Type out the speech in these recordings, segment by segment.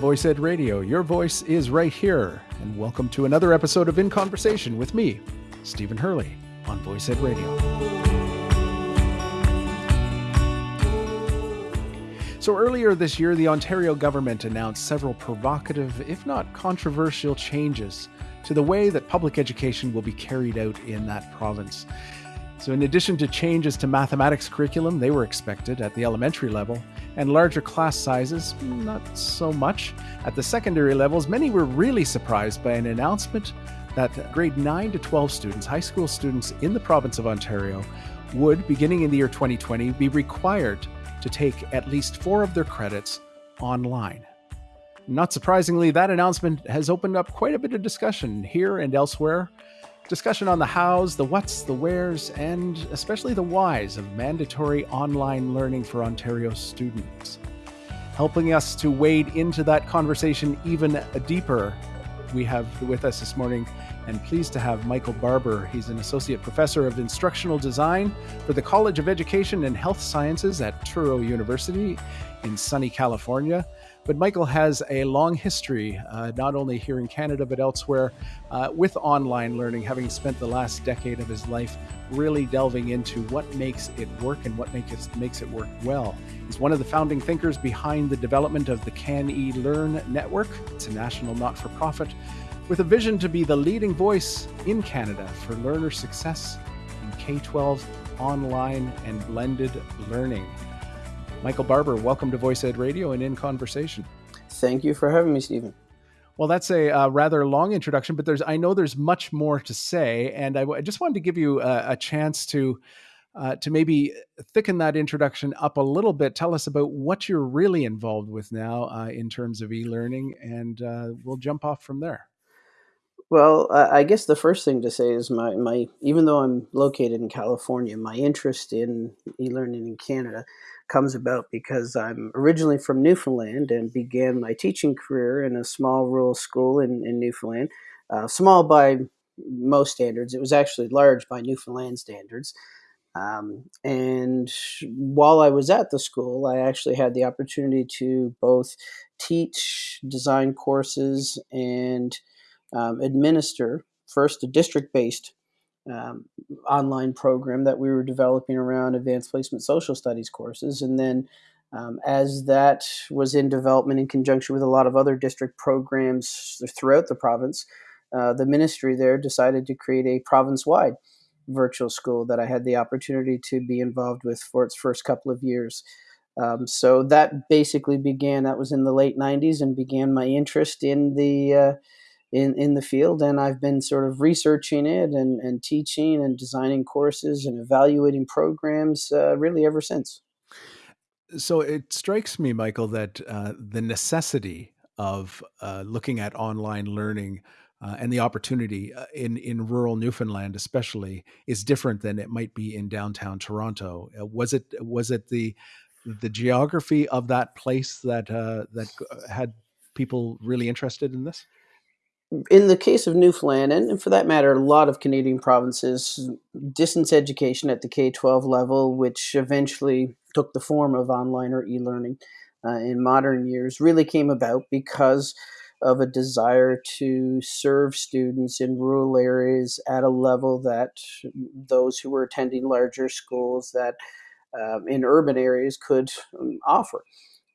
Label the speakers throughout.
Speaker 1: Voice Ed Radio. Your voice is right here. And welcome to another episode of In Conversation with me, Stephen Hurley, on Voice Ed Radio. So, earlier this year, the Ontario government announced several provocative, if not controversial, changes to the way that public education will be carried out in that province. So, in addition to changes to mathematics curriculum, they were expected at the elementary level, and larger class sizes, not so much. At the secondary levels, many were really surprised by an announcement that grade 9 to 12 students, high school students in the province of Ontario, would, beginning in the year 2020, be required to take at least four of their credits online. Not surprisingly, that announcement has opened up quite a bit of discussion here and elsewhere discussion on the hows, the whats, the wheres, and especially the whys of mandatory online learning for Ontario students. Helping us to wade into that conversation even deeper, we have with us this morning and pleased to have Michael Barbour. He's an associate professor of instructional design for the College of Education and Health Sciences at Touro University in sunny California. But Michael has a long history, uh, not only here in Canada, but elsewhere, uh, with online learning, having spent the last decade of his life really delving into what makes it work and what makes it, makes it work well. He's one of the founding thinkers behind the development of the CANeLearn Network. It's a national not for profit with a vision to be the leading voice in Canada for learner success in K 12 online and blended learning. Michael Barbour, welcome to Voice Ed Radio and In Conversation.
Speaker 2: Thank you for having me, Stephen.
Speaker 1: Well, that's a uh, rather long introduction, but there's I know there's much more to say, and I, I just wanted to give you a, a chance to uh, to maybe thicken that introduction up a little bit. Tell us about what you're really involved with now uh, in terms of e-learning, and uh, we'll jump off from there.
Speaker 2: Well, I guess the first thing to say is my, my even though I'm located in California, my interest in e-learning in Canada comes about because I'm originally from Newfoundland and began my teaching career in a small rural school in, in Newfoundland. Uh, small by most standards, it was actually large by Newfoundland standards. Um, and while I was at the school, I actually had the opportunity to both teach design courses and um, administer first a district based um, online program that we were developing around advanced placement social studies courses. And then um, as that was in development in conjunction with a lot of other district programs throughout the province, uh, the ministry there decided to create a province wide virtual school that I had the opportunity to be involved with for its first couple of years. Um, so that basically began, that was in the late 90s, and began my interest in the uh, in, in the field and I've been sort of researching it and, and teaching and designing courses and evaluating programs uh, really ever since.
Speaker 1: So it strikes me, Michael, that uh, the necessity of uh, looking at online learning uh, and the opportunity uh, in in rural Newfoundland, especially, is different than it might be in downtown Toronto. Uh, was it was it the the geography of that place that that had people really interested in this?
Speaker 2: In the case of Newfoundland, and for that matter, a lot of Canadian provinces, distance education at the K 12 level, which eventually took the form of online or e learning uh, in modern years, really came about because of a desire to serve students in rural areas at a level that those who were attending larger schools that um, in urban areas could um, offer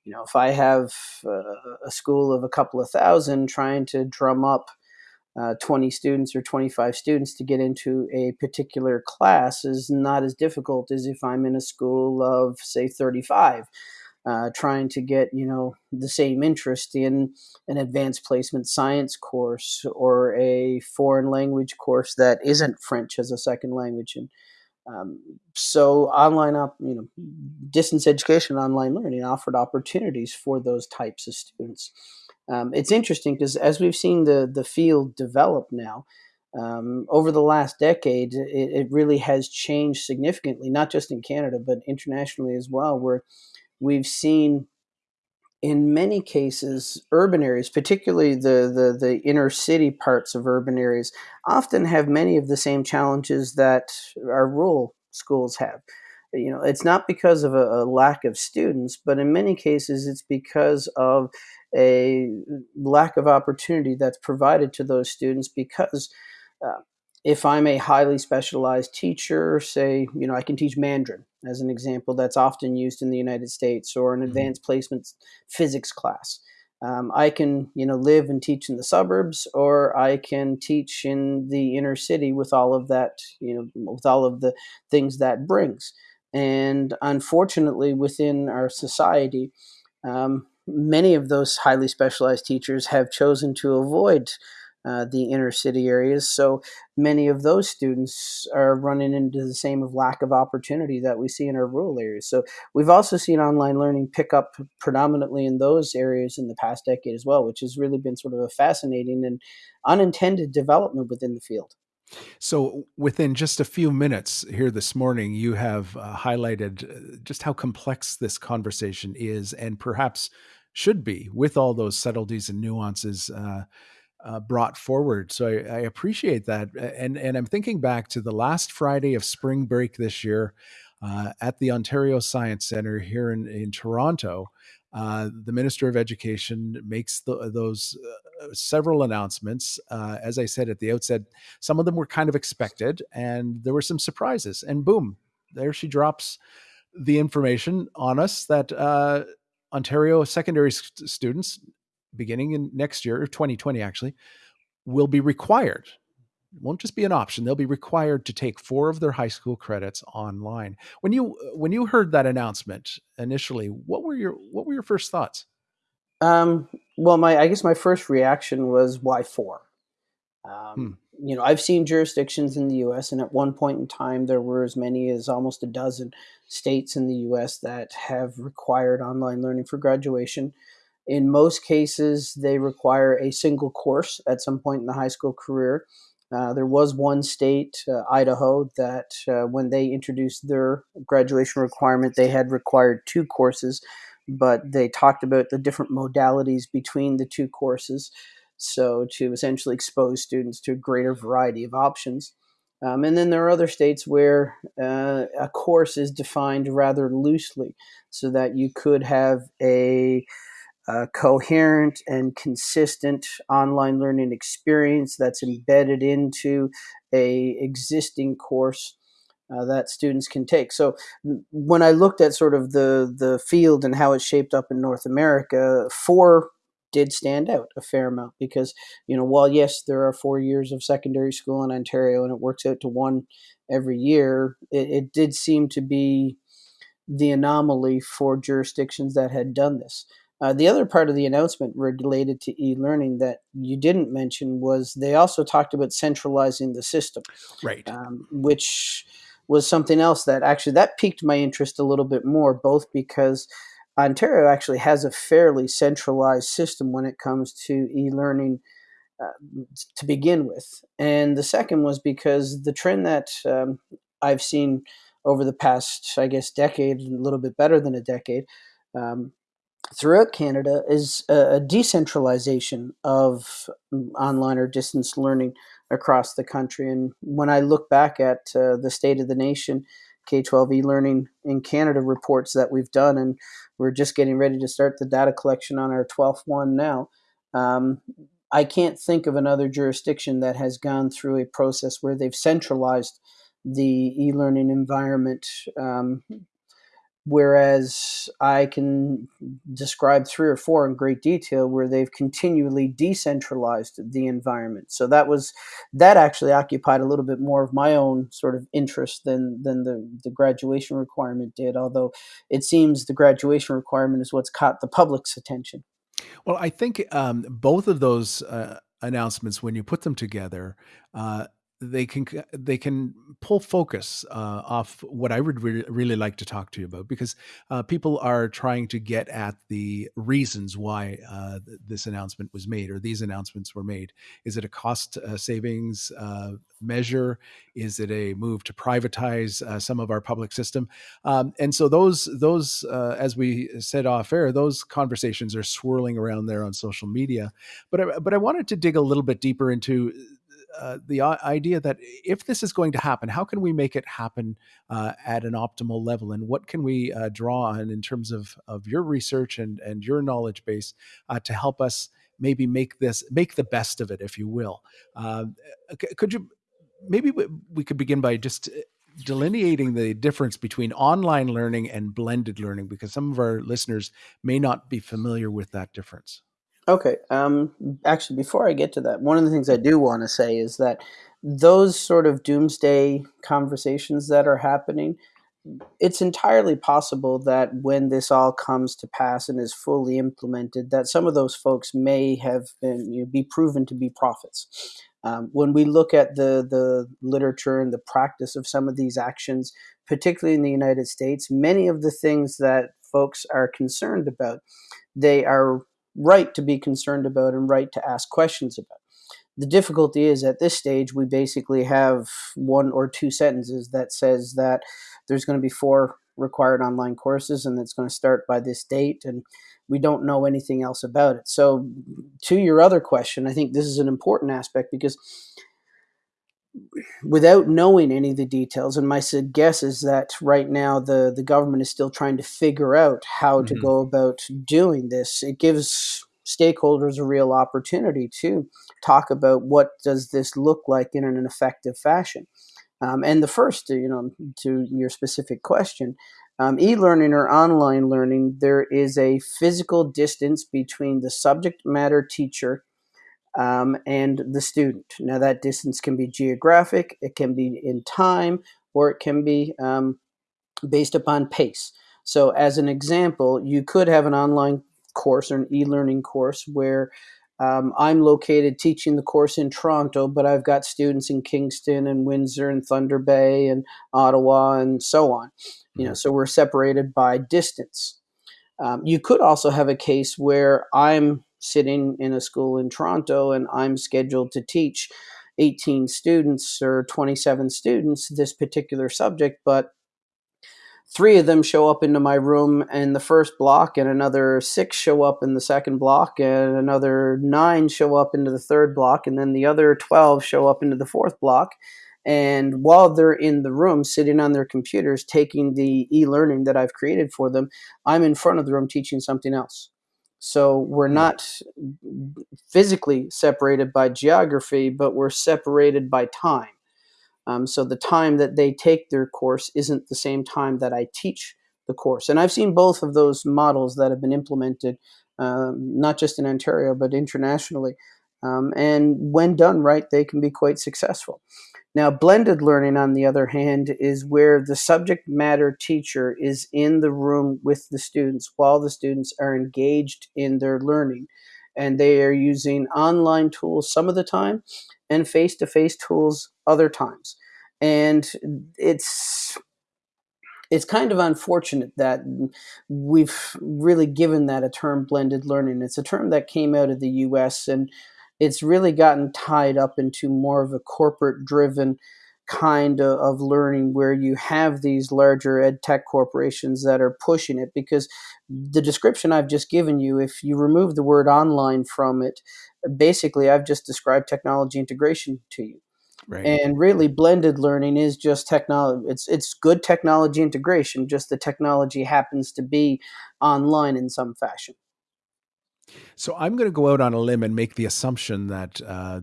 Speaker 2: you know, if I have uh, a school of a couple of thousand trying to drum up uh, 20 students or 25 students to get into a particular class is not as difficult as if I'm in a school of, say, 35. Uh, trying to get you know the same interest in an advanced placement science course or a foreign language course that isn't French as a second language and um, so online, up, you know, distance education, online learning offered opportunities for those types of students. Um, it's interesting because as we've seen the the field develop now, um, over the last decade, it, it, really has changed significantly, not just in Canada but internationally as well, where we've seen in many cases, urban areas, particularly the, the, the, inner city parts of urban areas, often have many of the same challenges that our rural schools have. You know, it's not because of a, a lack of students, but in many cases, it's because of a lack of opportunity that's provided to those students because uh, if I'm a highly specialized teacher, say, you know, I can teach Mandarin as an example that's often used in the United States or an mm-hmm. advanced placement physics class. Um, I can, you know, live and teach in the suburbs, or I can teach in the inner city with all of that, you know, with all of the things that brings. And unfortunately, within our society, um, many of those highly specialized teachers have chosen to avoid uh, the inner city areas. So many of those students are running into the same of lack of opportunity that we see in our rural areas. So we've also seen online learning pick up predominantly in those areas in the past decade as well, which has really been sort of a fascinating and unintended development within the field.
Speaker 1: So, within just a few minutes here this morning, you have uh, highlighted uh, just how complex this conversation is and perhaps should be with all those subtleties and nuances uh, uh, brought forward. So I, I, appreciate that. And and I'm thinking back to the last Friday of spring break this year uh, at the Ontario Science Center here in, in Toronto. Uh, the Minister of Education makes the, those uh, several announcements. Uh, as I said at the outset, some of them were kind of expected, and there were some surprises. And boom, there she drops the information on us that uh, Ontario secondary st- students beginning in next year, 2020 actually, will be required. It won't just be an option; they'll be required to take four of their high school credits online. When you when you heard that announcement initially, what were your what were your first thoughts?
Speaker 2: Um, well, my I guess my first reaction was why four. Um, hmm. You know, I've seen jurisdictions in the U.S., and at one point in time, there were as many as almost a dozen states in the U.S. that have required online learning for graduation. In most cases, they require a single course at some point in the high school career. Uh, there was one state, uh, Idaho, that uh, when they introduced their graduation requirement, they had required two courses, but they talked about the different modalities between the two courses. So, to essentially expose students to a greater variety of options. Um, and then there are other states where uh, a course is defined rather loosely so that you could have a a coherent and consistent online learning experience that's embedded into a existing course uh, that students can take. So when I looked at sort of the the field and how it's shaped up in North America, four did stand out a fair amount because you know while yes there are four years of secondary school in Ontario and it works out to one every year, it, it did seem to be the anomaly for jurisdictions that had done this. Uh, the other part of the announcement related to e-learning that you didn't mention was they also talked about centralizing the system,
Speaker 1: right? Um,
Speaker 2: which was something else that actually that piqued my interest a little bit more, both because Ontario actually has a fairly centralized system when it comes to e-learning uh, to begin with, and the second was because the trend that um, I've seen over the past, I guess, decade, a little bit better than a decade. Um, throughout Canada is a, decentralization of online or distance learning across the country. And when I look back at uh, the state of the nation, K 12 e learning in Canada reports that we've done, and we're just getting ready to start the data collection on our 12th one now. Um, I can't think of another jurisdiction that has gone through a process where they've centralized the e learning environment um, Whereas I can describe three or four in great detail where they've continually decentralized the environment. So that was that actually occupied a little bit more of my own sort of interest than than the, the graduation requirement did, although it seems the graduation requirement is what's caught the public's attention.
Speaker 1: Well, I think um, both of those uh, announcements, when you put them together, uh, they can they can pull focus uh, off what I would re- really like to talk to you about because uh, people are trying to get at the reasons why uh, this announcement was made or these announcements were made. Is it a cost uh, savings uh, measure? Is it a move to privatize uh, some of our public system? Um, and so those those as we said off air, those conversations are swirling around there on social media. But I, but I wanted to dig a little bit deeper into uh, the idea that if this is going to happen, how can we make it happen uh, at an optimal level, and what can we uh, draw on in terms of of your research and and your knowledge base uh, to help us maybe make this make the best of it, if you will. Uh, could you maybe we could begin by just delineating the difference between online learning and blended learning because some of our listeners may not be familiar with that difference.
Speaker 2: Okay. Um, actually, before I get to that, one of the things I do want to say is that those sort of doomsday conversations that are happening, it's entirely possible that when this all comes to pass and is fully implemented, that some of those folks may have been you know, be proven to be prophets. Um, when we look at the the literature and the practice of some of these actions, particularly in the United States, many of the things that folks are concerned about, they are right to be concerned about and right to ask questions about. The difficulty is at this stage we basically have one or two sentences that says that there's going to be four required online courses and it's going to start by this date and we don't know anything else about it. So to your other question, I think this is an important aspect because without knowing any of the details, and my guess is that right now the, the government is still trying to figure out how mm-hmm. to go about doing this. It gives stakeholders a real opportunity to talk about what does this look like in an effective fashion. Um, and the first, you know, to your specific question, um, e-learning or online learning, there is a physical distance between the subject matter teacher um, and the student. Now, that distance can be geographic, it can be in time, or it can be um, based upon pace. So, as an example, you could have an online course or an e learning course where um, I'm located teaching the course in Toronto, but I've got students in Kingston and Windsor and Thunder Bay and Ottawa and so on. You know, mm-hmm. so we're separated by distance. Um, you could also have a case where I'm sitting in a school in Toronto and I'm scheduled to teach 18 students or 27 students this particular subject, but three of them show up into my room in the first block, and another six show up in the second block, and another nine show up into the third block, and then the other 12 show up into the fourth block. And while they're in the room sitting on their computers taking the e learning that I've created for them, I'm in front of the room teaching something else. So we're not physically separated by geography, but we're separated by time. Um, so the time that they take their course isn't the same time that I teach the course. And I've seen both of those models that have been implemented, um, not just in Ontario, but internationally. Um, and when done right, they can be quite successful. Now, blended learning, on the other hand, is where the subject matter teacher is in the room with the students while the students are engaged in their learning. And they are using online tools some of the time and face to face tools other times. And it's it's kind of unfortunate that we've really given that a term blended learning. It's a term that came out of the US and it's really gotten tied up into more of a corporate driven kind of, of, learning where you have these larger ed tech corporations that are pushing it because the description I've just given you, if you remove the word online from it, basically I've just described technology integration to you. Right. And really blended learning is just technology it's it's good technology integration just the technology happens to be online in some fashion.
Speaker 1: So I'm going to go out on a limb and make the assumption that uh,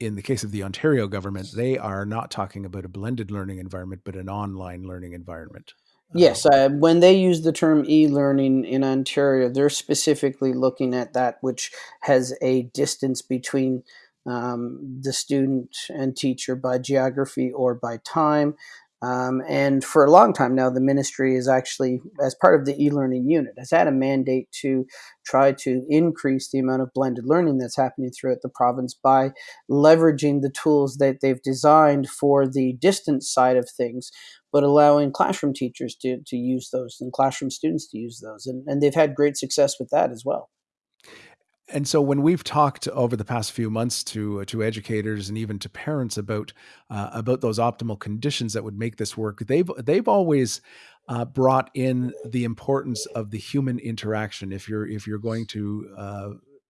Speaker 1: in the case of the Ontario government, they are not talking about a blended learning environment, but an online learning environment.
Speaker 2: Yes, uh, when they use the term e-learning in Ontario, they're specifically looking at that which has a distance between um, the student and teacher by geography or by time. Um, and for a long time now, the ministry is actually, as part of the e-learning unit, has had a mandate to try to increase the amount of blended learning that's happening throughout the province by leveraging the tools that they've designed for the distance side of things, but allowing classroom teachers to, to use those and classroom students to use those. And, and they've had great success with that as well
Speaker 1: and so when we've talked over the past few months to uh, to educators and even to parents about uh, about those optimal conditions that would make this work, they've they've always uh, brought in the importance of the human interaction. If you're if you're going to uh,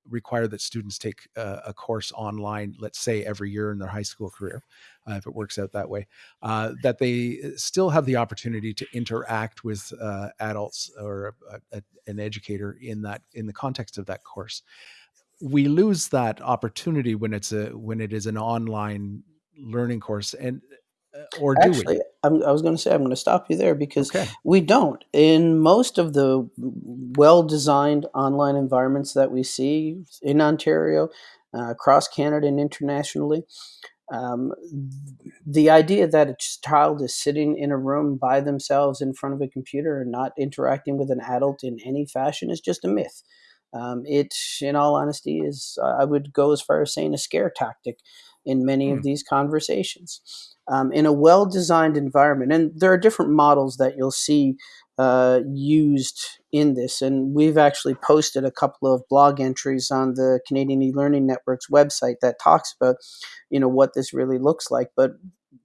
Speaker 1: require that students take uh, a course online, let's say every year in their high school career, uh, if it works out that way, uh, that they still have the opportunity to interact with uh, adults or a, a, an educator in that in the context of that course. We lose that opportunity when it's a when it is an online learning course, and uh, or do
Speaker 2: Actually, I was going to say I'm going to stop you there because
Speaker 1: Okay.
Speaker 2: we don't. In most of the well-designed online environments that we see in Ontario, uh, across Canada, and internationally, um, the idea that a child is sitting in a room by themselves in front of a computer and not interacting with an adult in any fashion is just a myth. Um, it, in all honesty, is I would go as far as saying a scare tactic in many
Speaker 1: Hmm.
Speaker 2: of these conversations. Um, in a well designed environment, and there are different models that you'll see uh, used in this. And we've actually posted a couple of blog entries on the Canadian e-learning network's website that talks about, you know, what this really looks like. But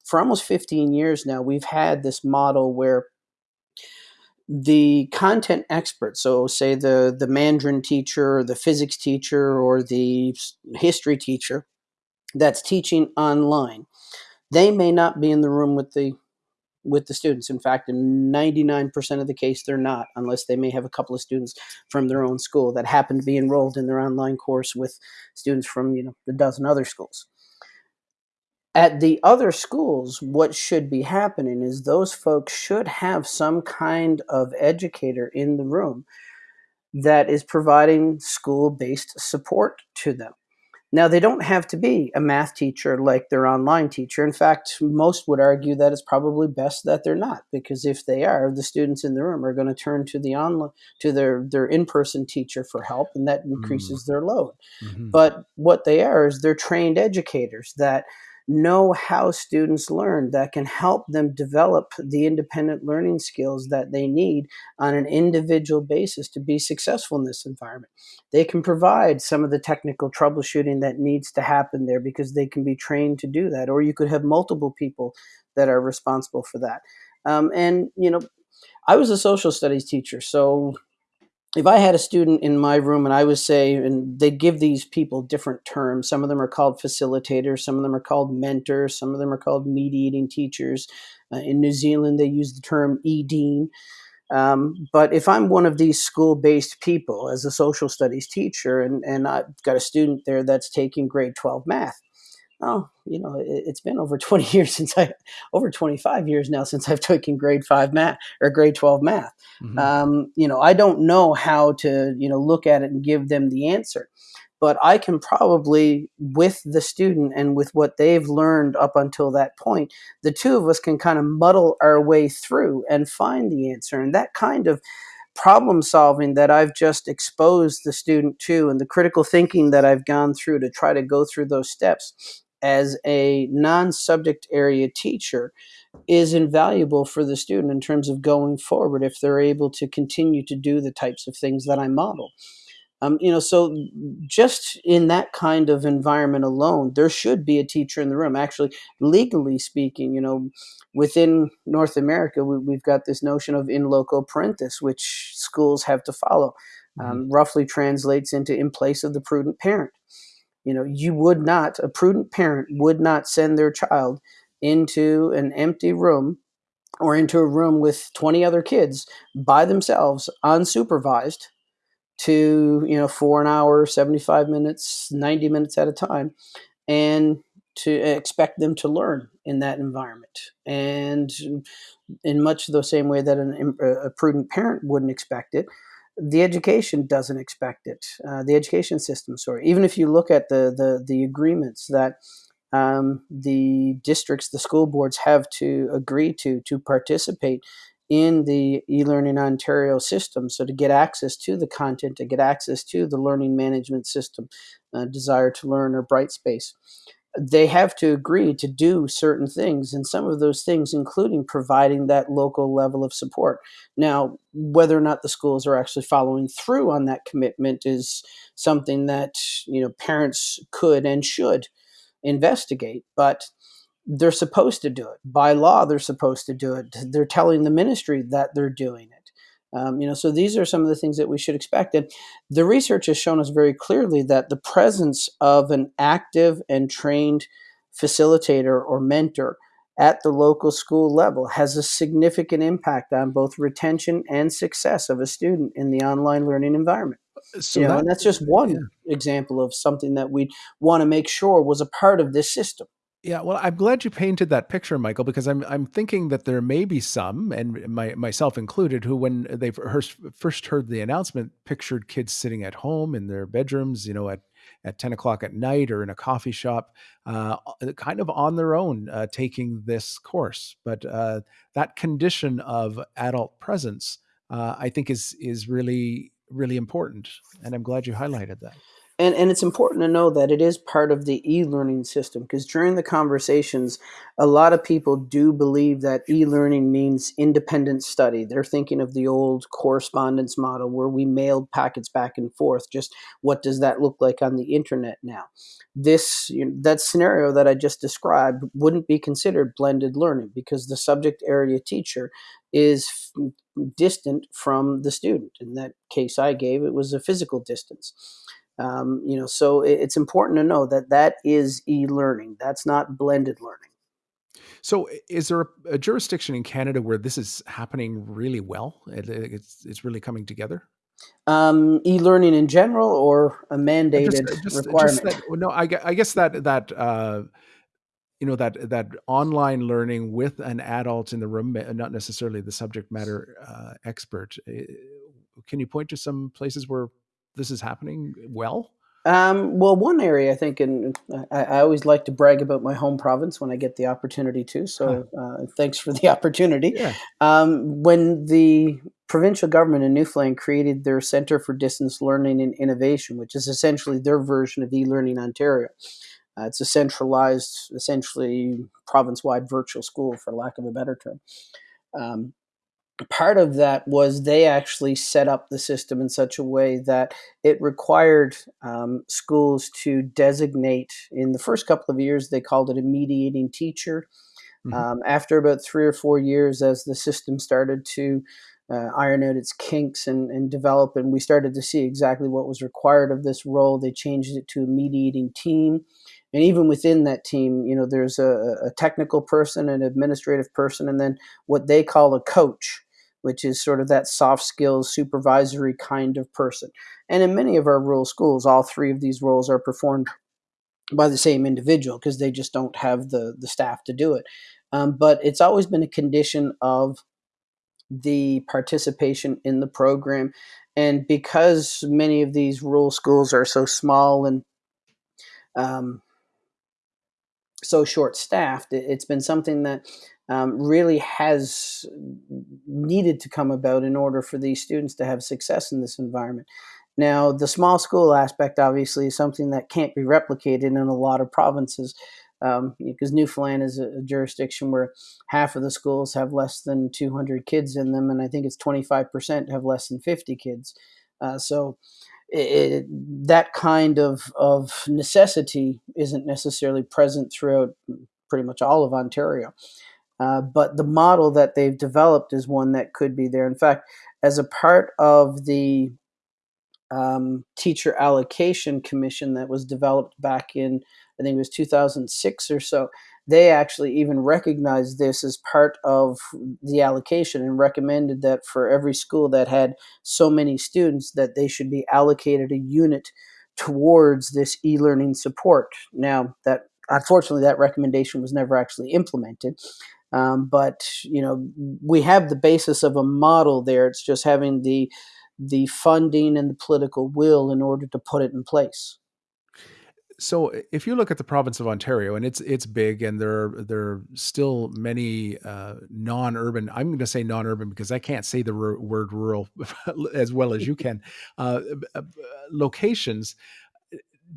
Speaker 2: for almost 15 years now, we've had this model where the content expert, so say the the Mandarin teacher, or the physics teacher, or the history teacher that's teaching online, they may not be in the room with the with the students. In fact, in 99% of the case, they're not, unless they may have a couple of students from their own school that happen to be enrolled in their online course with students from you know a dozen other schools. At the other schools, what should be happening is those folks should have some kind of educator in the room that is providing school based support to them. Now, they don't have to be a math teacher like their online teacher. In fact, most would argue that it's probably best that they're not, because if they are, the students in the room are going to turn to the online to their their in-person teacher for help, and that increases their load.
Speaker 1: Mhm.
Speaker 2: But what they are is they're trained educators that know how students learn, that can help them develop the independent learning skills that they need on an individual basis to be successful in this environment. They can provide some of the technical troubleshooting that needs to happen there because they can be trained to do that. Or you could have multiple people that are responsible for that. Um, and, you know, I was a social studies teacher, so if I had a student in my room and I would say, and they give these people different terms. Some of them are called facilitators, some of them are called mentors, some of them are called mediating teachers. Uh, in New Zealand, they use the term e-dean. Um, but if I'm one of these school-based people as a social studies teacher, and, and I've got a student there that's taking grade 12 math, oh, you know, it, it's been over 20 years since I, over 25 years now since I've taken grade five math or grade 12 math.
Speaker 1: Mhm.
Speaker 2: Um, you know, I don't know how to, you know, look at it and give them the answer. But I can probably, with the student and with what they've learned up until that point, the two of us can kind of muddle our way through and find the answer. And that kind of problem solving that I've just exposed the student to and the critical thinking that I've gone through to try to go through those steps as a non subject area teacher is invaluable for the student in terms of going forward if they're able to continue to do the types of things that I model. Um, you know, so just in that kind of environment alone, there should be a teacher in the room. Actually, legally speaking, you know, within North America, we, we've got this notion of in loco parentis, which schools have to follow. Um, roughly translates into in place of the prudent parent. You know, you would not, a prudent parent would not send their child into an empty room or into a room with 20 other kids by themselves, unsupervised, to, you know, for an hour, 75 minutes, 90 minutes at a time, and to expect them to learn in that environment. And in much the same way that an, a prudent parent wouldn't expect it, the education doesn't expect it. Uh, the education system, sorry. Even if you look at the the, the agreements that um, the districts, the school boards have to agree to to participate in the eLearning Ontario system. So to get access to the content, to get access to the learning management system, uh, Desire to Learn or Brightspace, they have to agree to do certain things, and some of those things, including providing that local level of support. Now, whether or not the schools are actually following through on that commitment is something that you know parents could and should investigate, but they're supposed to do it by law. They're supposed to do it. They're telling the ministry that they're doing it. Um, you know, so these are some of the things that we should expect. And the research has shown us very clearly that the presence of an active and trained facilitator or mentor at the local school level has a significant impact on both retention and success of a student in the online learning environment. So you know, that, and that's just one yeah. example of something that we want to make sure was a part of this system.
Speaker 1: Yeah, well, I'm glad you painted that picture, Michael, because I'm I'm thinking that there may be some, and my myself included, who when they first heard the announcement, pictured kids sitting at home in their bedrooms, you know, at at 10 o'clock at night or in a coffee shop, uh, kind of on their own, uh, taking this course. But uh, that condition of adult presence, uh, I think, is is really really important, and I'm glad you highlighted that.
Speaker 2: And, and it's important to know that it is part of the e-learning system because during the conversations, a lot of people do believe that e-learning means independent study. They're thinking of the old correspondence model where we mailed packets back and forth. Just what does that look like on the internet now? This you know, that scenario that I just described wouldn't be considered blended learning because the subject area teacher is distant from the student. In that case I gave, it was a physical distance. Um, you know, so it's important to know that that is e-learning. That's not blended learning.
Speaker 1: So, is there a, a jurisdiction in Canada where this is happening really well? It, it's it's really coming together.
Speaker 2: Um, e-learning in general, or a mandated just, just, requirement?
Speaker 1: Just that, no, I, I, guess that that uh, you know that that online learning with an adult in the room, not necessarily the subject matter uh, expert. Can you point to some places where this is happening well?
Speaker 2: Um, well, one area I think, and I, I, always like to brag about my home province when I get the opportunity to. So, uh, thanks for the opportunity. Yeah. Um, when the provincial government in Newfoundland created their Centre for Distance Learning and Innovation, which is essentially their version of eLearning Ontario, uh, it's a centralized, essentially province-wide virtual school, for lack of a better term. Um, part of that was they actually set up the system in such a way that it required um, schools to designate in the first couple of years they called it a mediating teacher. Mm-hmm. um, after about three or four years as the system started to uh, iron out its kinks and, and develop and we started to see exactly what was required of this role they changed it to a mediating team. And even within that team you know there's a, a technical person an administrative person and then what they call a coach which is sort of that soft skills supervisory kind of person. And in many of our rural schools, all three of these roles are performed by the same individual because they just don't have the, the staff to do it. Um, but it's always been a condition of the participation in the program. And because many of these rural schools are so small and um, so short staffed, it's been something that um, really has needed to come about in order for these students to have success in this environment. Now, the small school aspect obviously is something that can't be replicated in a lot of provinces um, because Newfoundland is a, a, jurisdiction where half of the schools have less than 200 kids in them, and I think it's 25% have less than 50 kids. Uh, so it, that kind of, of necessity isn't necessarily present throughout pretty much all of Ontario. Uh, but the model that they've developed is one that could be there. In fact, as a part of the um, teacher allocation commission that was developed back in, I think it was 2006 or so, they actually even recognized this as part of the allocation and recommended that for every school that had so many students that they should be allocated a unit towards this e-learning support. Now that unfortunately that recommendation was never actually implemented um, but you know, we have the basis of a model there. It's just having the the funding and the political will in order to put it in place.
Speaker 1: So, if you look at the province of Ontario, and it's it's big, and there are, there are still many uh, non-urban. I'm going to say non-urban because I can't say the r- word rural as well as you can. Uh, uh, locations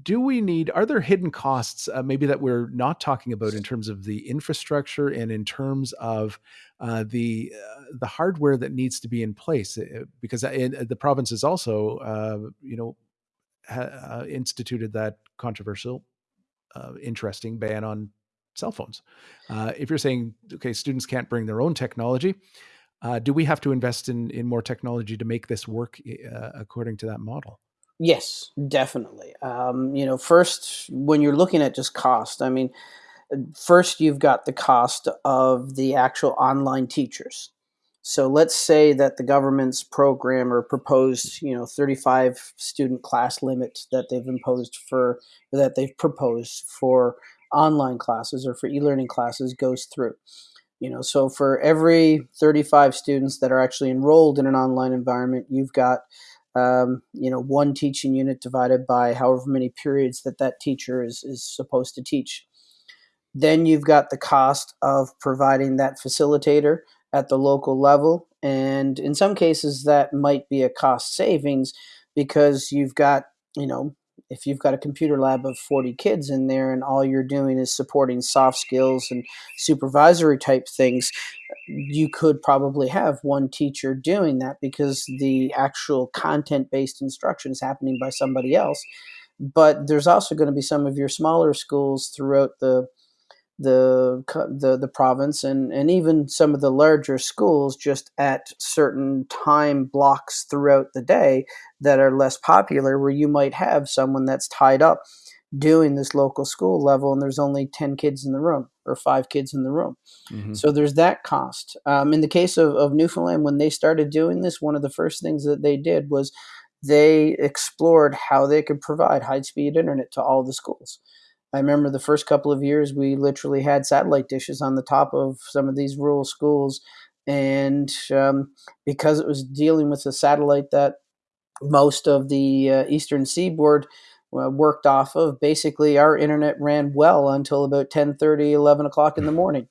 Speaker 1: do we need are there hidden costs uh, maybe that we're not talking about in terms of the infrastructure and in terms of uh, the uh, the hardware that needs to be in place uh, because uh, in, uh, the province has also you know ha, instituted that controversial interesting ban on cell phones if you're saying okay students can't bring their own technology do we have to invest in in more technology to make this work according to that model?
Speaker 2: Yes, definitely. Um, you know, first when you're looking at just cost, I mean, first you've got the cost of the actual online teachers. So let's say that the government's program or proposed, you know, 35 student class limit that they've imposed for that they've proposed for online classes or for e-learning classes goes through. You know, so for every 35 students that are actually enrolled in an online environment, you've got um, you know one teaching unit divided by however many periods that that teacher is is supposed to teach. Then you've got the cost of providing that facilitator at the local level. And in some cases, that might be a cost savings because you've got, you know, if you've got a computer lab of 40 kids in there and all you're doing is supporting soft skills and supervisory type things, you could probably have one teacher doing that because the actual content based instruction is happening by somebody else. But there's also going to be some of your smaller schools throughout the the the the province and and even some of the larger schools just at certain time blocks throughout the day that are less popular where you might have someone that's tied up doing this local school level and there's only 10 kids in the room or five kids in the room. Mm-hmm. so there's that cost. Um, in the case of, of newfoundland when they started doing this one of the first things that they did was they explored how they could provide high speed internet to all the schools I remember the first couple of years we literally had satellite dishes on the top of some of these rural schools, and um, because it was dealing with a satellite that most of the uh, eastern seaboard uh, worked off of basically our internet ran well until about 10:30, 11 o'clock in the morning.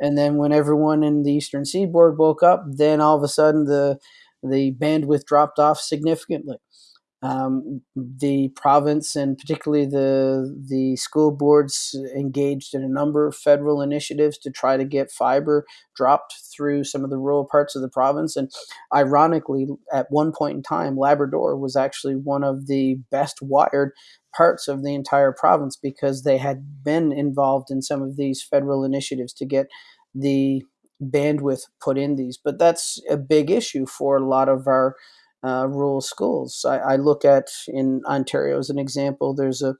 Speaker 2: And then when everyone in the eastern seaboard woke up then all of a sudden the the bandwidth dropped off significantly um, the province and particularly the the school boards engaged in a number of federal initiatives to try to get fiber dropped through some of the rural parts of the province. And ironically, at one point in time, Labrador was actually one of the best wired parts of the entire province because they had been involved in some of these federal initiatives to get the bandwidth put in these. But that's a big issue for a lot of our uh, rural schools. I, I, look at in Ontario as an example. There's a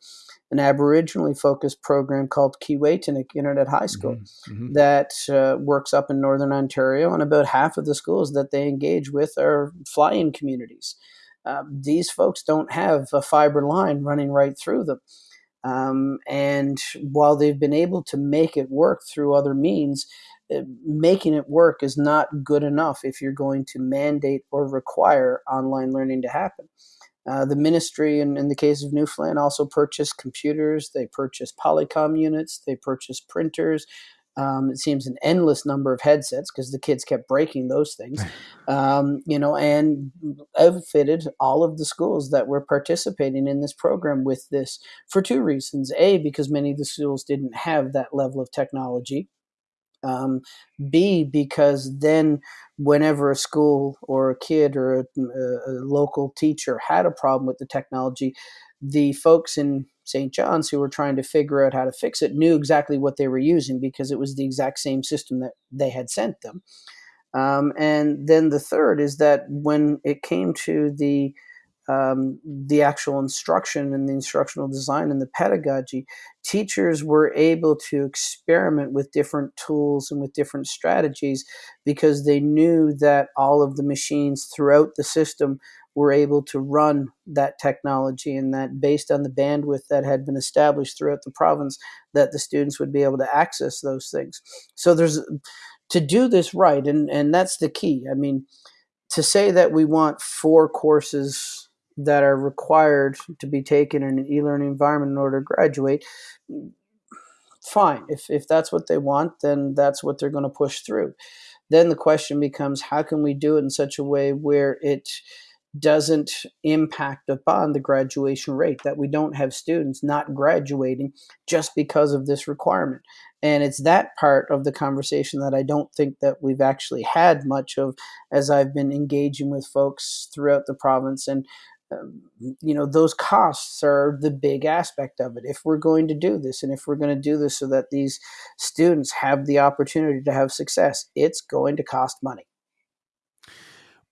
Speaker 2: an Aboriginally focused program called Keewaytinook Internet High School mm-hmm, mm-hmm. that uh, works up in northern Ontario, and about half of the schools that they engage with are fly-in communities. Uh, these folks don't have a fiber line running right through them. Um, and while they've been able to make it work through other means, making it work is not good enough if you're going to mandate or require online learning to happen. Uh, the ministry, in, in the case of Newfoundland, also purchased computers. They purchased Polycom units. They purchased printers. Um, it seems an endless number of headsets because the kids kept breaking those things, um, you know, and outfitted all of the schools that were participating in this program with this for two reasons. A, because many of the schools didn't have that level of technology um, B, because then whenever a school or a kid or a, a, local teacher had a problem with the technology, the folks in St. John's who were trying to figure out how to fix it knew exactly what they were using because it was the exact same system that they had sent them. Um, and then the third is that when it came to the um, the actual instruction and the instructional design and the pedagogy, teachers were able to experiment with different tools and with different strategies because they knew that all of the machines throughout the system were able to run that technology and that based on the bandwidth that had been established throughout the province that the students would be able to access those things. So there's to do this right and and that's the key. I mean to say that we want four courses that are required to be taken in an e-learning environment in order to graduate fine. If, if that's what they want then that's what they're going to push through. Then the question becomes how can we do it in such a way where it doesn't impact upon the graduation rate? That we don't have students not graduating just because of this requirement. And it's that part of the conversation that i don't think that we've actually had much of as i've been engaging with folks throughout the province and you know those costs are the big aspect of it. If we're going to do this and if we're going to do this so that these students have the opportunity to have success it's going to cost money.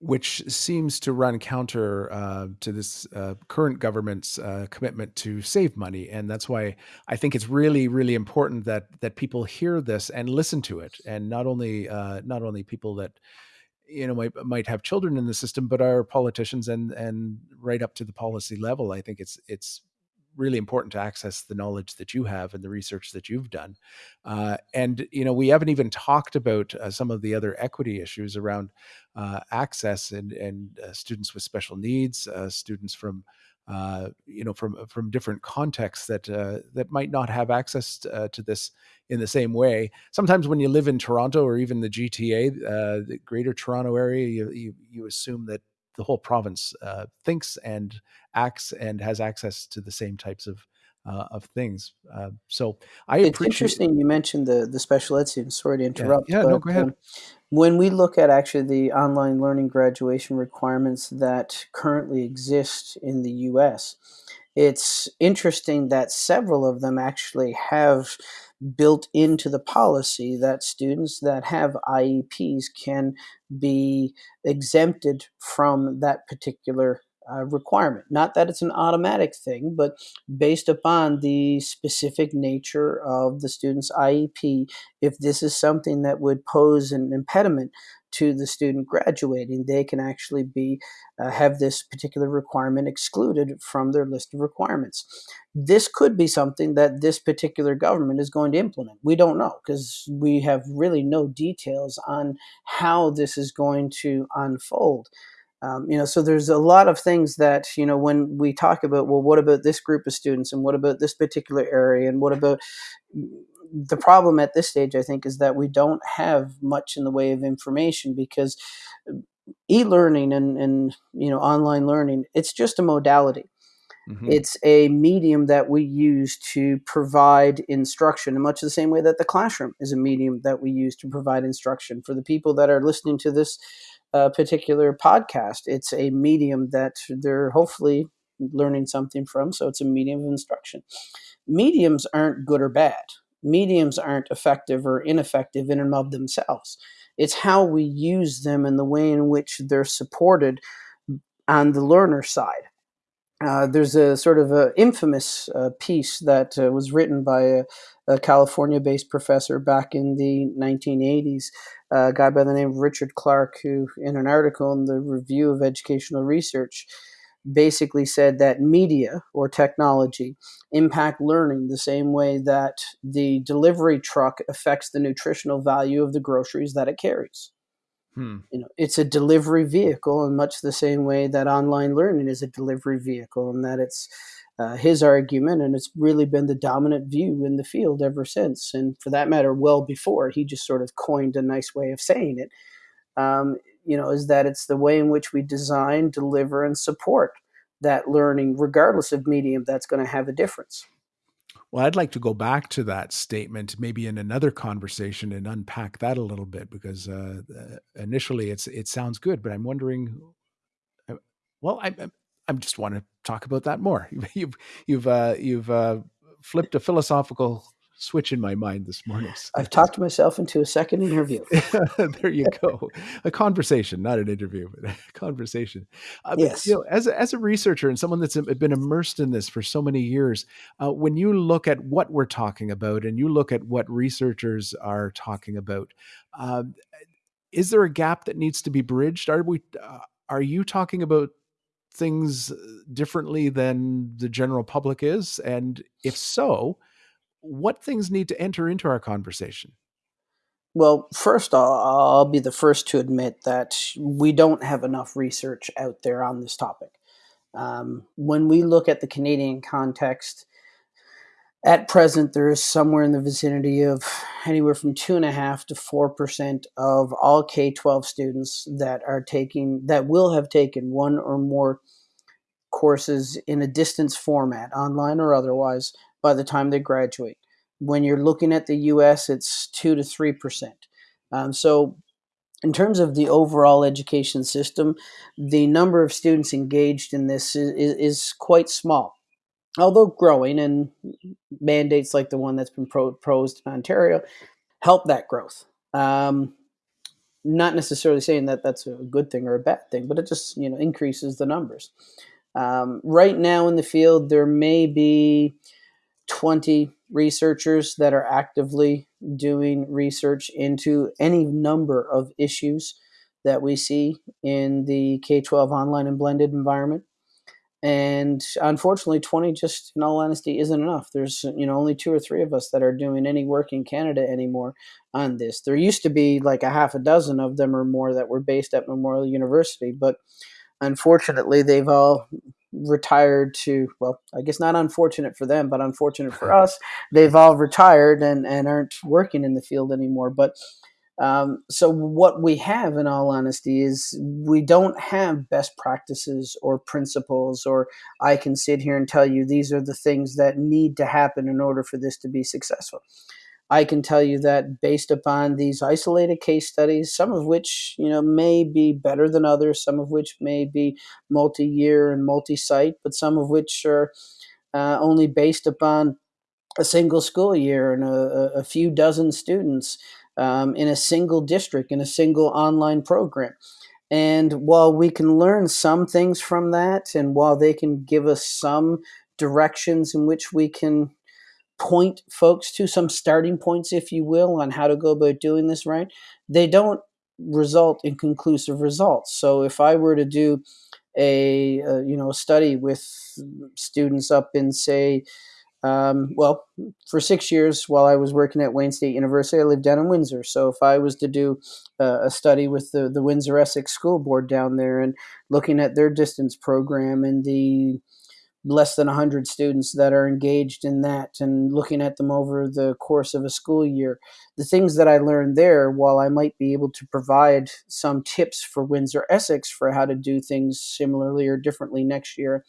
Speaker 1: Which seems to run counter uh, to this uh, current government's uh, commitment to save money, and that's why I think it's really, really important that that people hear this and listen to it, and not only uh, not only people that you know might might have children in the system, but our politicians and and right up to the policy level. I think it's it's really important to access the knowledge that you have and the research that you've done. Uh, and you know, we haven't even talked about uh, some of the other equity issues around uh, access and and uh, students with special needs, uh, students from uh, you know from from different contexts that that might not have access to this in the same way. Sometimes when you live in Toronto or even the GTA, the Greater Toronto area, you, you, you assume that the whole province uh, thinks and acts and has access to the same types of uh, of things. Uh, so I
Speaker 2: it's interesting you mentioned the the special ed students. Sorry to interrupt.
Speaker 1: Yeah, yeah but, no, go ahead. Um,
Speaker 2: when we look at actually the online learning graduation requirements that currently exist in the U.S., it's interesting that several of them actually have built into the policy that students that have IEPs can be exempted from that particular uh, requirement. Not that it's an automatic thing, but based upon the specific nature of the student's IEP, if this is something that would pose an impediment to the student graduating, they can actually be uh, have this particular requirement excluded from their list of requirements. This could be something that this particular government is going to implement. We don't know because we have really no details on how this is going to unfold. Um, you know, so there's a lot of things that you know when we talk about, well, what about this group of students, and what about this particular area, and what about the problem at this stage, I think, is that we don't have much in the way of information because e-learning and, and you know online learning, it's just a modality. Mm-hmm. It's a medium that we use to provide instruction in much the same way that the classroom is a medium that we use to provide instruction. For the people that are listening to this uh, particular podcast, it's a medium that they're hopefully learning something from. So it's a medium of instruction. Mediums aren't good or bad mediums aren't effective or ineffective in and of themselves. It's how we use them and the way in which they're supported on the learner side. Uh, there's a sort of a infamous uh, piece that uh, was written by a, a, California-based professor back in the 1980s, a guy by the name of Richard Clark, who, in an article in the Review of Educational Research, basically said that media or technology impact learning the same way that the delivery truck affects the nutritional value of the groceries that it carries. Hmm. You know, it's a delivery vehicle in much the same way that online learning is a delivery vehicle, and that it's uh, his argument, and it's really been the dominant view in the field ever since. And for that matter, well before he just sort of coined a nice way of saying it. Um, you know, is that it's the way in which we design, deliver, and support that learning, regardless of medium, that's going to have a difference.
Speaker 1: Well, I'd like to go back to that statement, maybe in another conversation, and unpack that a little bit because uh, uh initially it's it sounds good, but I'm wondering. Uh, well, I I just want to talk about that more. You've you've uh, you've uh, flipped a philosophical switch in my mind this morning. So.
Speaker 2: I've talked myself into a second interview.
Speaker 1: there you go. a conversation, not an interview, but a conversation.
Speaker 2: Uh, yes.
Speaker 1: But, you know, as a, as a researcher and someone that's been immersed in this for so many years, uh, when you look at what we're talking about and you look at what researchers are talking about, uh, is there a gap that needs to be bridged? Are we? Uh, are you talking about things differently than the general public is? And if so, what things need to enter into our conversation?
Speaker 2: Well, first, I'll, be the first to admit that we don't have enough research out there on this topic. Um, when we look at the Canadian context, at present, there is somewhere in the vicinity of anywhere from two and a half to four percent of all K twelve students that are taking that will have taken one or more courses in a distance format, online or otherwise, by the time they graduate. When you're looking at the US, it's 2 to 3%. Um, so, in terms of the overall education system, the number of students engaged in this is, is quite small, although growing, and mandates like the one that's been proposed in Ontario help that growth. Um, not necessarily saying that that's a good thing or a bad thing, but it just you know increases the numbers. Um, right now in the field, there may be 20 researchers that are actively doing research into any number of issues that we see in the K 12 online and blended environment. And unfortunately, 20 just, in all honesty, isn't enough. There's, you know, only two or three of us that are doing any work in Canada anymore on this. There used to be like a half a dozen of them or more that were based at Memorial University, but unfortunately, they've all retired to well i guess not unfortunate for them but unfortunate for us. They've all retired and and aren't working in the field anymore but um, so what we have in all honesty is we don't have best practices or principles or i can sit here and tell you these are the things that need to happen in order for this to be successful I can tell you that based upon these isolated case studies, some of which you know may be better than others, some of which may be multi-year and multi-site, but some of which are uh, only based upon a single school year and a, a few dozen students um, in a single district in a single online program. And while we can learn some things from that, and while they can give us some directions in which we can point folks to some starting points, if you will, on how to go about doing this right, they don't result in conclusive results. So if I were to do a, you know a study with students up in say um, well, for six years while I was working at Wayne State University, I lived down in Windsor. So if I was to do uh, a study with the, the Windsor Essex School Board down there and looking at their distance program and the less than 100 students that are engaged in that and looking at them over the course of a school year. The things that I learned there, while I might be able to provide some tips for Windsor Essex for how to do things similarly or differently next year,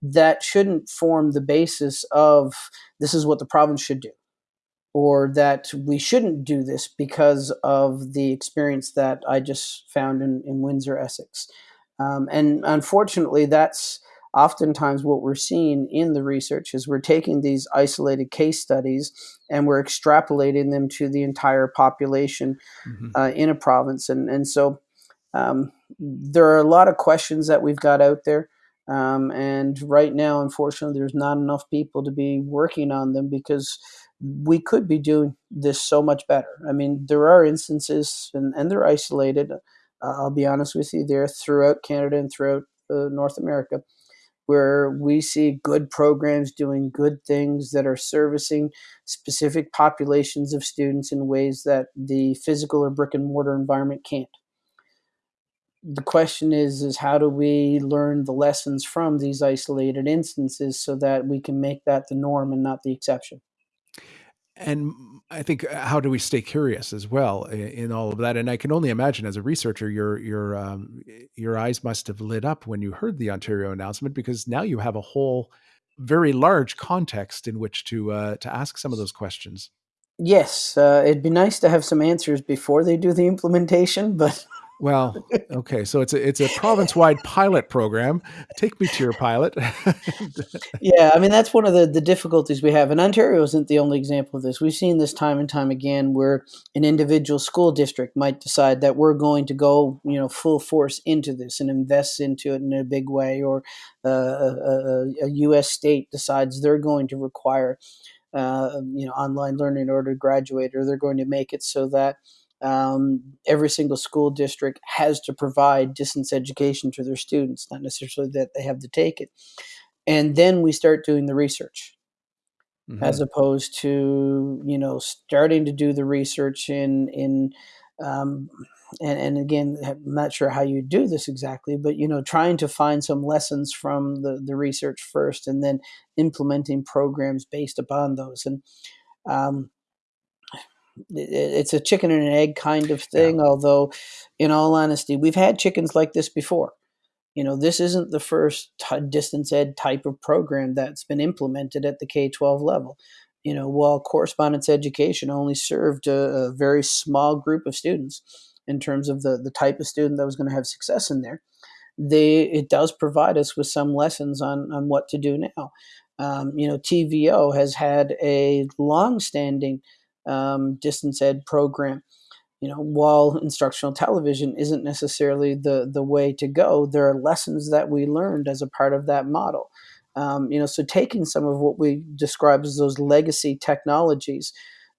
Speaker 2: that shouldn't form the basis of this is what the province should do or that we shouldn't do this because of the experience that I just found in, in Windsor, Essex. Um, and unfortunately, that's oftentimes what we're seeing in the research is we're taking these isolated case studies and we're extrapolating them to the entire population mm-hmm. uh, in a province. And and so um, there are a lot of questions that we've got out there um, and right now unfortunately there's not enough people to be working on them because we could be doing this so much better. I mean there are instances and, and they're isolated. Uh, i'll be honest with you they're throughout canada and throughout uh, north america where we see good programs doing good things that are servicing specific populations of students in ways that the physical or brick and mortar environment can't. The question is is how do we learn the lessons from these isolated instances so that we can make that the norm and not the exception?
Speaker 1: And I think uh, how do we stay curious as well in, in, all of that? And I can only imagine as a researcher, your your um, your eyes must have lit up when you heard the Ontario announcement because now you have a whole very large context in which to uh, to ask some of those questions.
Speaker 2: Yes, uh, it'd be nice to have some answers before they do the implementation, but
Speaker 1: well, okay, so it's a it's a province-wide pilot program. Take me to your pilot.
Speaker 2: yeah, I mean that's one of the the difficulties we have, and Ontario isn't the only example of this. We've seen this time and time again, where an individual school district might decide that we're going to go, you know, full force into this and invest into it in a big way, or uh, a, a, a U.S. state decides they're going to require, uh, you know, online learning in order to graduate, or they're going to make it so that um, every single school district has to provide distance education to their students, not necessarily that they have to take it. And then we start doing the research. Mm-hmm. As opposed to you know starting to do the research in in um, and, and again I'm not sure how you do this exactly but you know trying to find some lessons from the, the research first and then implementing programs based upon those and um, it's a chicken and an egg kind of thing. Yeah. Although, in all honesty, we've had chickens like this before. You know, this isn't the first t- distance ed type of program that's been implemented at the K 12 level. You know, while correspondence education only served a, a very small group of students in terms of the, the type of student that was going to have success in there, they it does provide us with some lessons on, on what to do now. Um, you know, TVO has had a long standing um, distance ed program you know, while instructional television isn't necessarily the the way to go, there are lessons that we learned as a part of that model. Um, you know, so taking some of what we describe as those legacy technologies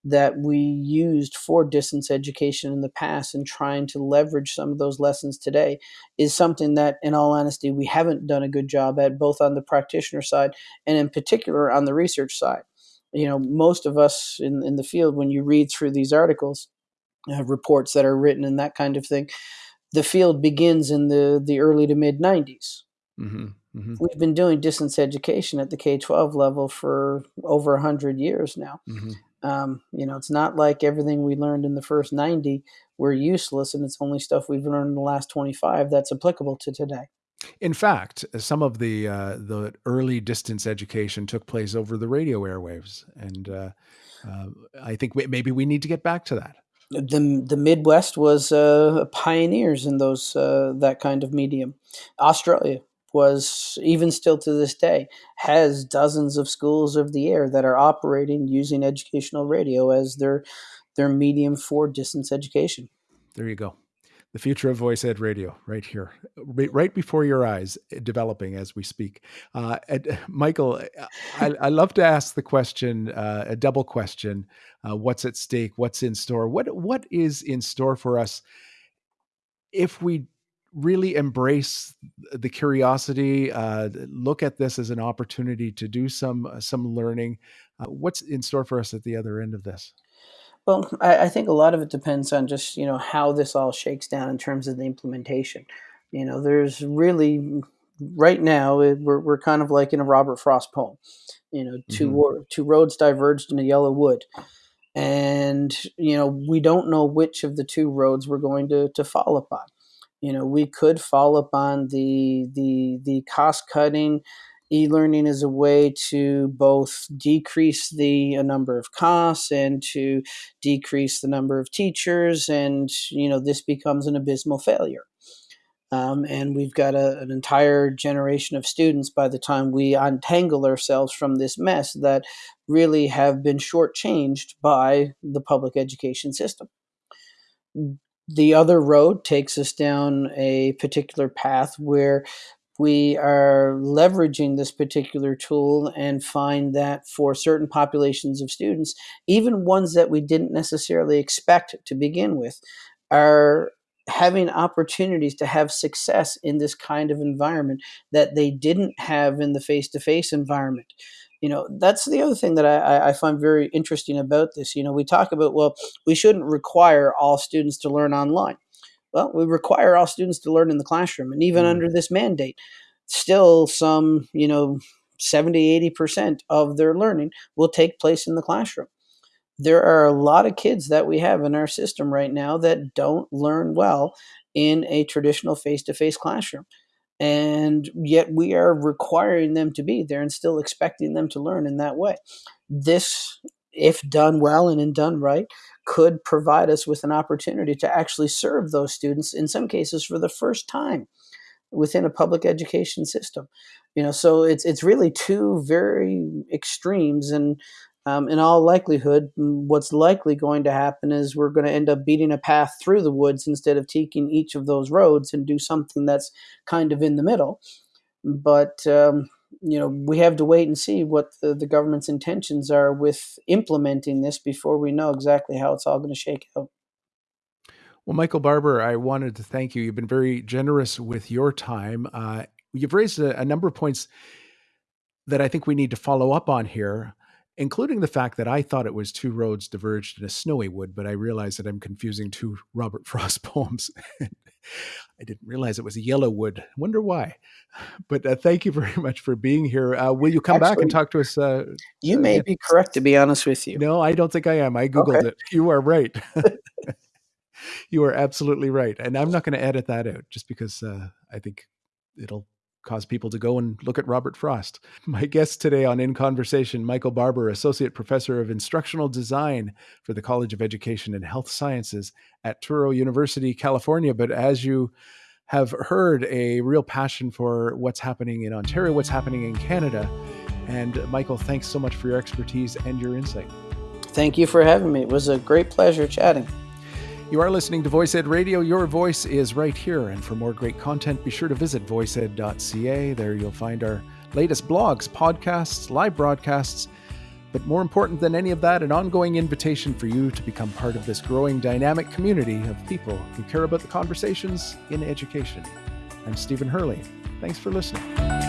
Speaker 2: that we used for distance education in the past and trying to leverage some of those lessons today is something that, in all honesty, we haven't done a good job at, both on the practitioner side and in particular on the research side. You know, most of us in, in the field, when you read through these articles, uh, reports that are written and that kind of thing, the field begins in the, the early to mid 90s. Mm-hmm. Mm-hmm. We've been doing distance education at the K 12 level for over 100 years now. Mm-hmm. Um, you know, it's not like everything we learned in the first 90 were useless and it's only stuff we've learned in the last 25 that's applicable to today.
Speaker 1: In fact, some of the uh, the early distance education took place over the radio airwaves, and uh, uh, I think maybe we need to get back to that
Speaker 2: the the Midwest was uh, pioneers in those uh, that kind of medium. Australia was even still to this day has dozens of schools of the air that are operating using educational radio as their their medium for distance education.
Speaker 1: There you go the future of VoiceEd radio right here right before your eyes eh, developing as we speak. Uh, michael eh, I, I, love to ask the question uh, a double question uh, what's at stake what's in store? What what is in store for us if we really embrace the curiosity uh, look at this as an opportunity to do some some learning uh, what's in store for us at the other end of this
Speaker 2: well, I, I think a lot of it depends on just you know how this all shakes down in terms of the implementation. You know, there's really right now we're we're kind of like in a Robert Frost poem. You know, two mm-hmm. two roads diverged in a yellow wood, and you know we don't know which of the two roads we're going to to fall upon. You know, we could fall upon the the the cost cutting e-learning is a way to both decrease the number of costs and to decrease the number of teachers and you know this becomes an abysmal failure. Um, and we've got a, an entire generation of students by the time we untangle ourselves from this mess that really have been shortchanged by the public education system. The other road takes us down a particular path where we are leveraging this particular tool and find that for certain populations of students, even ones that we didn't necessarily expect to begin with, are having opportunities to have success in this kind of environment that they didn't have in the face-to-face environment. You know that's the other thing that I, I, find very interesting about this. You know we talk about well we shouldn't require all students to learn online well, we require all students to learn in the classroom. And even mm. under this mandate, still some, you know, 70, 80% of their learning will take place in the classroom. There are a lot of kids that we have in our system right now that don't learn well in a traditional face to face classroom. And yet we are requiring them to be there and still expecting them to learn in that way. This, if done well and in done right, could provide us with an opportunity to actually serve those students in some cases for the first time within a public education system. You know so it's it's really two very extremes and um, in all likelihood what's likely going to happen is we're going to end up beating a path through the woods instead of taking each of those roads and do something that's kind of in the middle. But um, you know, we have to wait and see what the, the government's intentions are with implementing this before we know exactly how it's all going to shake out.
Speaker 1: Well, Michael Barbour, I wanted to thank you. You've been very generous with your time. Uh, you've raised a, a number of points that I think we need to follow up on here including the fact that I thought it was two roads diverged in a snowy wood, but I realized that I'm confusing two Robert Frost poems. I didn't realize it was a yellow wood. Wonder why. But uh, thank you very much for being here. Uh, will you come Actually, back and talk to us? Uh,
Speaker 2: you may be correct, to be honest with you.
Speaker 1: No, I don't think I am. I googled okay. it. You are right. you are absolutely right, and I'm not going to edit that out just because uh, I think it'll cause people to go and look at Robert Frost. My guest today on In Conversation, Michael Barbour, Associate Professor of Instructional Design for the College of Education and Health Sciences at Touro University, California. But as you have heard, a real passion for what's happening in Ontario, what's happening in Canada. And Michael, thanks so much for your expertise and your insight.
Speaker 2: Thank you for having me. It was a great pleasure chatting.
Speaker 1: You are listening to VoiceEd Radio. Your voice is right here. And for more great content, be sure to visit voiceed.ca. There you'll find our latest blogs, podcasts, live broadcasts. But more important than any of that, an ongoing invitation for you to become part of this growing dynamic community of people who care about the conversations in education. I'm Stephen Hurley. Thanks for listening.